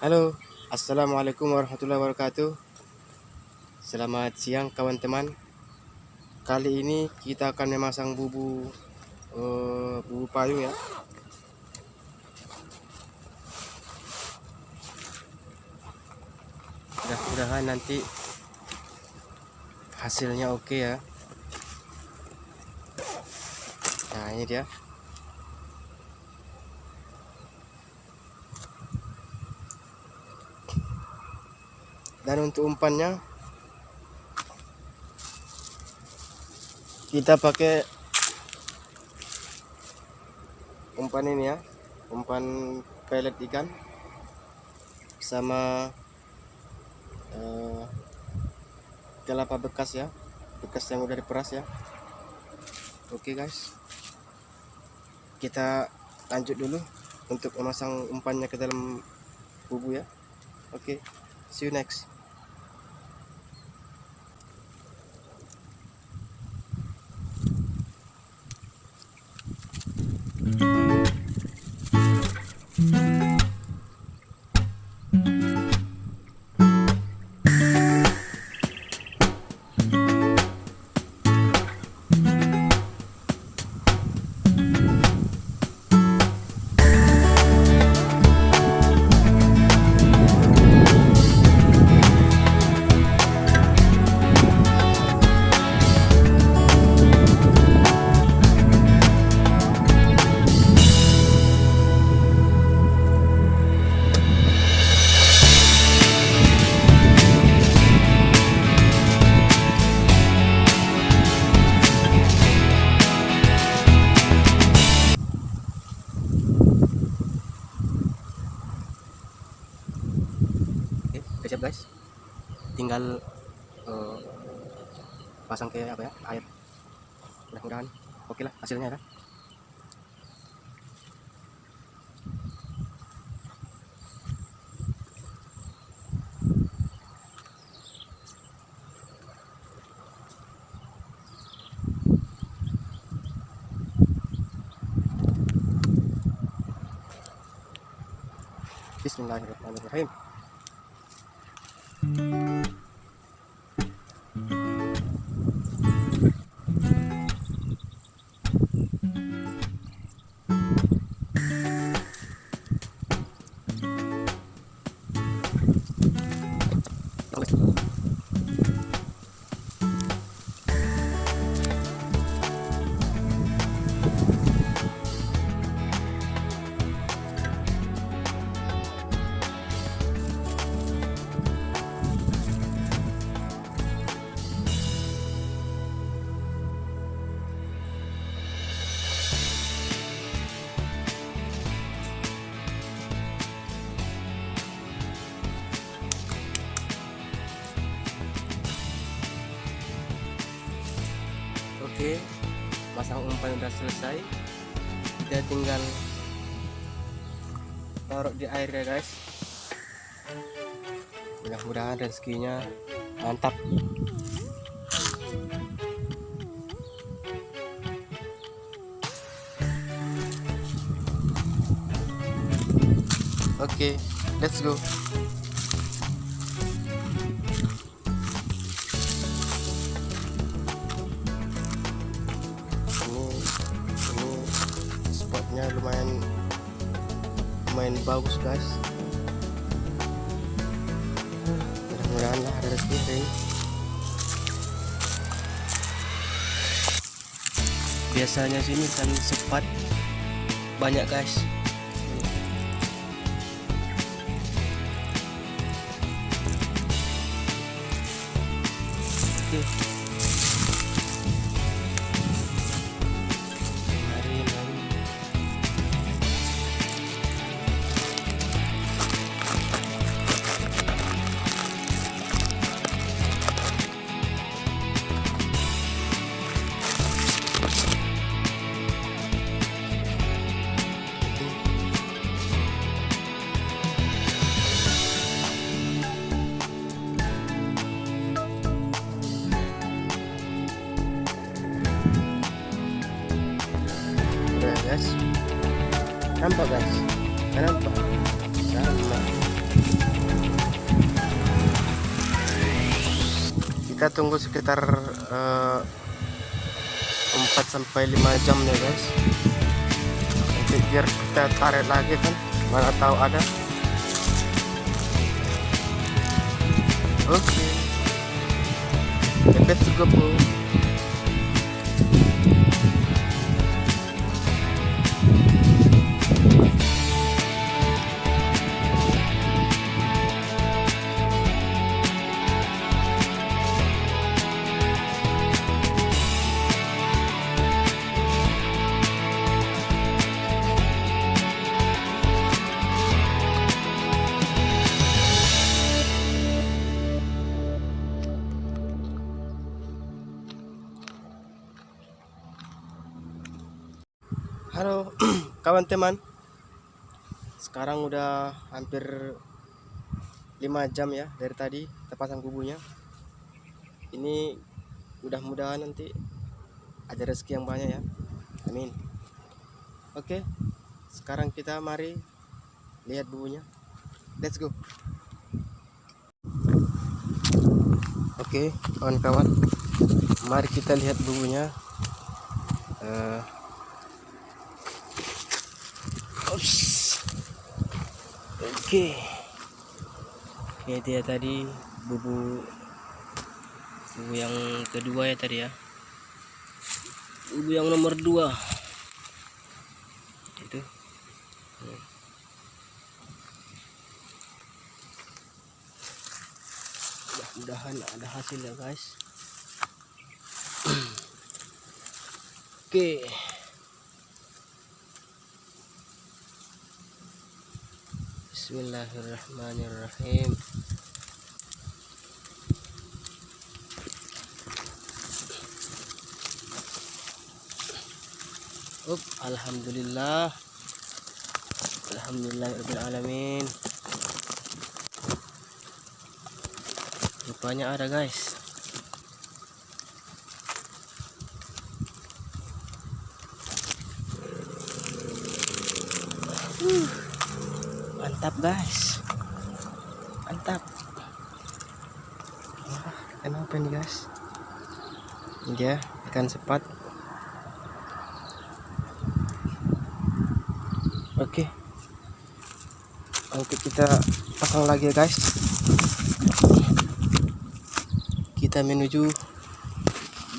Halo, Assalamualaikum warahmatullahi wabarakatuh. Selamat siang kawan teman Kali ini kita akan memasang bubu uh, Bubu payung ya. Mudah-mudahan nanti Hasilnya oke okay ya. Nah ini dia dan untuk umpannya kita pakai umpan ini ya umpan pelet ikan sama uh, kelapa bekas ya bekas yang udah diperas ya. Oke guys. Kita lanjut dulu untuk memasang umpannya ke dalam bubu ya. Oke see you next tinggal uh, pasang ke apa ya air mudah-mudahan oke okay lah hasilnya kan Bismillahirrahmanirrahim. Masang umpan udah selesai kita tinggal taruh di air ya guys. Mudah-mudahan rezekinya mantap. Oke okay, let's go bagus guys. Mudah-mudahan lah ada rezeki hari ini. Biasanya sini kan sempat banyak guys. Oke. guys nampak guys nampak nampak. Kita tunggu sekitar eh, uh, 4 sampai 5 jam ya guys. Nanti biar kita tarik lagi kan mana tahu ada. Oke. Okay. the best to Halo kawan teman. Sekarang udah hampir 5 jam ya dari tadi terpasang kubunya. Ini mudah-mudahan nanti ada rezeki yang banyak ya. Amin. Oke sekarang kita mari lihat bubunya. Let's go. Oke kawan-kawan Mari kita lihat bubunya. Uh, Oke. Okay. Ini dia tadi bubu bubu yang kedua ya tadi ya. Bubu yang nomor dua. Itu. Mudah-mudahan ada hasil ya guys. Oke. Okay. Bismillahirrahmanirrahim. Up, Alhamdulillah. Alhamdulillah alamin. Rupanya ada guys uh mantap guys. Mantap. Kenapa nih guys. Ini dia ikan sepat. Oke. Nanti kita pasang lagi ya guys. Kita menuju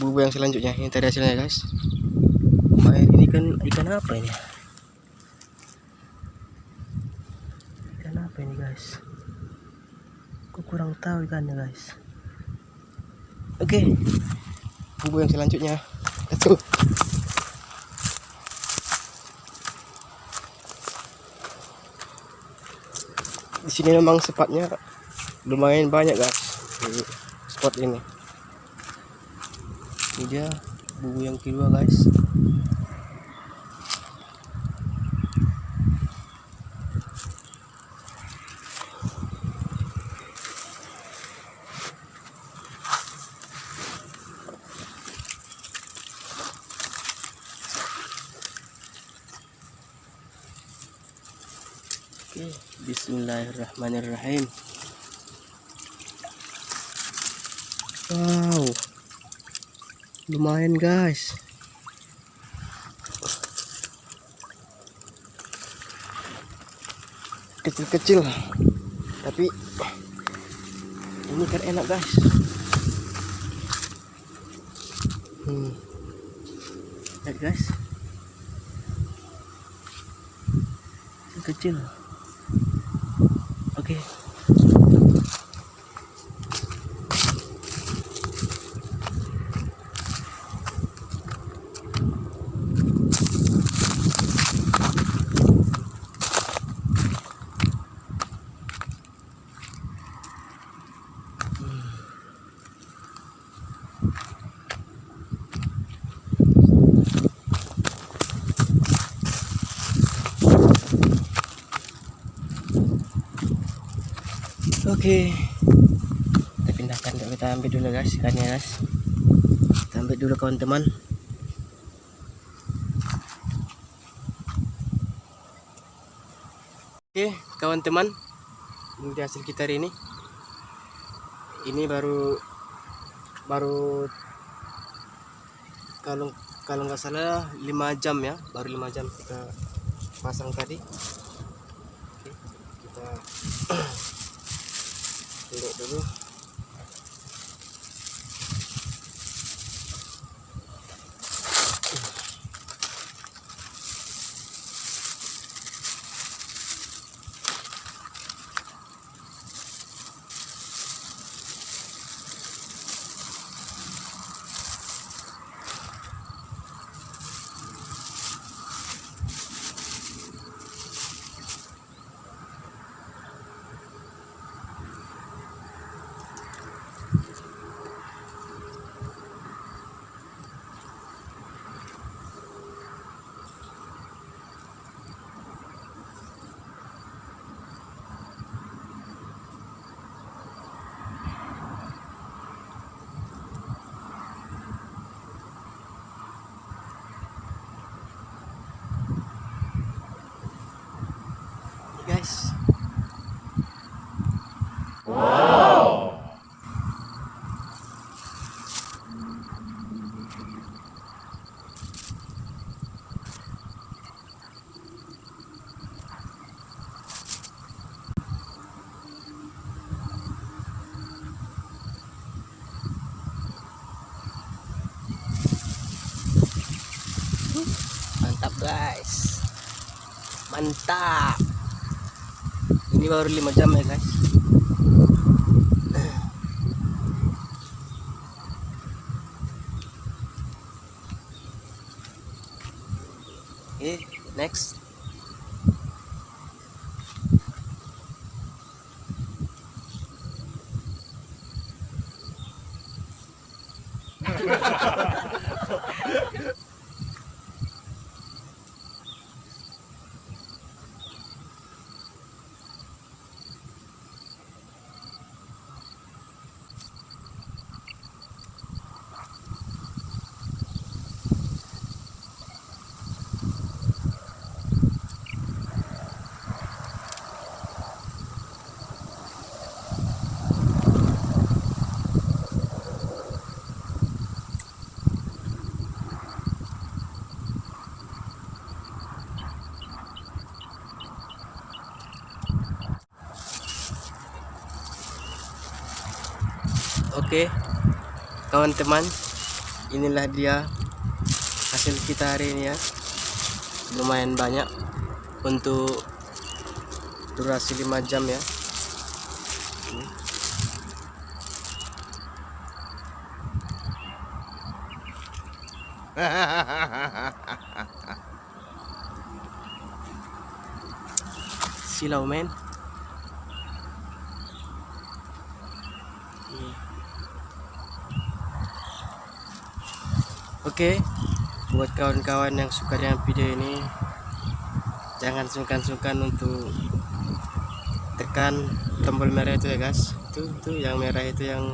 bubu yang selanjutnya. Ini tadi hasilnya guys. Kemarin ini kan ikan apa ini apa ini guys. Aku kurang tahu ikannya guys. Oke. Okay. bubu yang selanjutnya. Let's go. Di sini memang sepatnya lumayan banyak guys di spot ini. Ini dia bubu yang kedua guys Oke, bismillahirrahmanirrahim. Wow. Lumayan, guys. Kecil-kecil. Tapi ini kan enak, guys. Hmm. Lihat, guys. Kecil. Oke. Okay. Oke. Kita pindahkan kita ambil dulu guys ikannya guys. Kita ambil dulu kawan teman. Oke, kawan teman. Ini hasil kita hari ini. Ini baru baru kalau kalau nggak salah 5 jam ya baru 5 jam kita pasang tadi Oke, kita tengok dulu guys mantap ini baru 5 jam ya guys Oke kawan teman inilah dia hasil kita hari ini ya. Lumayan banyak untuk durasi 5 jam ya. Silau men Oke, buat kawan-kawan yang suka dengan video ini, jangan sungkan-sungkan untuk tekan tombol merah itu ya guys. Itu tuh yang merah itu yang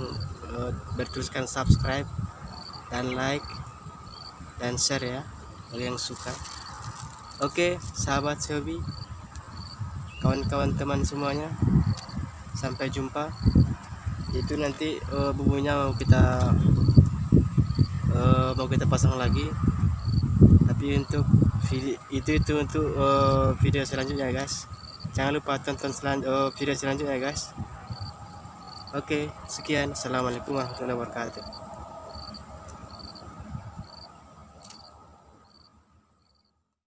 uh, bertuliskan subscribe dan like dan share ya, kalau yang suka. Oke, sahabat Shobi, kawan-kawan teman semuanya, sampai jumpa itu nanti uh, bumbunya mau kita uh, mau kita pasang lagi. Tapi untuk video itu itu untuk uh, video selanjutnya guys. Jangan lupa tonton selan uh, video selanjutnya guys. Oke sekian. Assalamualaikum warahmatullahi wabarakatuh